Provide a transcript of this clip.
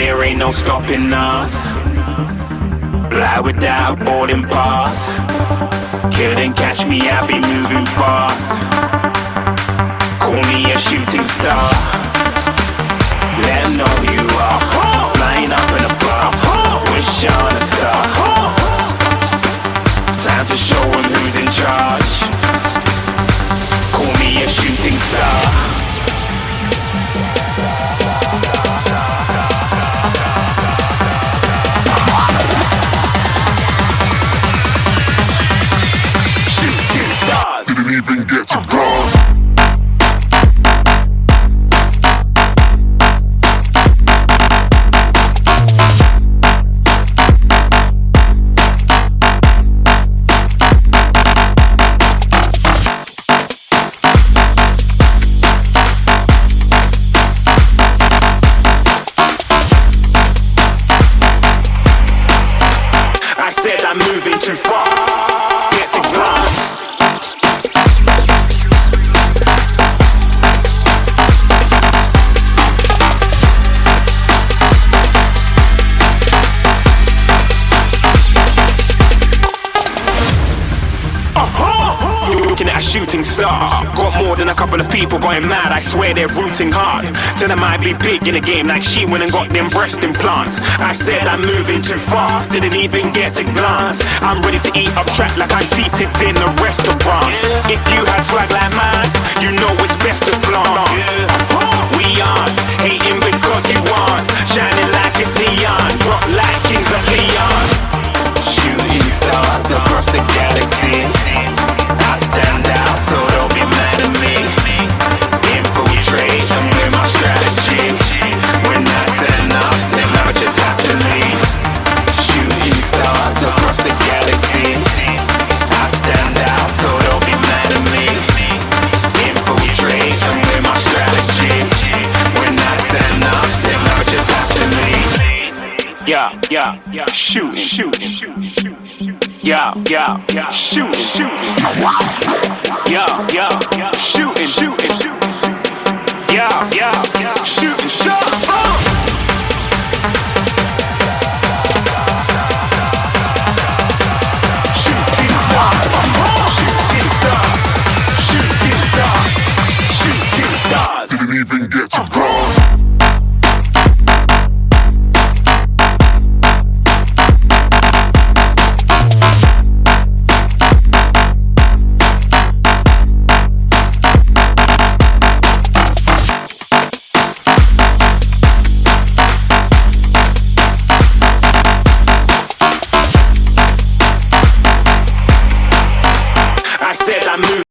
there ain't no stopping us. Fly without boarding pass. Couldn't catch me, I be moving fast. Call me a shooting star. Let know Didn't even get to cross. I said I'm moving too far. A shooting star. Got more than a couple of people going mad. I swear they're rooting hard. Tell them I be big in the game like she went and got them breast implants. I said I'm moving too fast, didn't even get a glance. I'm ready to eat up track like I'm seated in a restaurant. If you had swag like mine, Yeah, yeah, yeah. Shoot, shoot, shoot, shoot. Yeah, yeah, yeah. Shoot, shoot. Yeah, yeah, yeah. Shooting, shooting, shooting. Yeah, yeah, yeah. Shooting shots. Said I moved.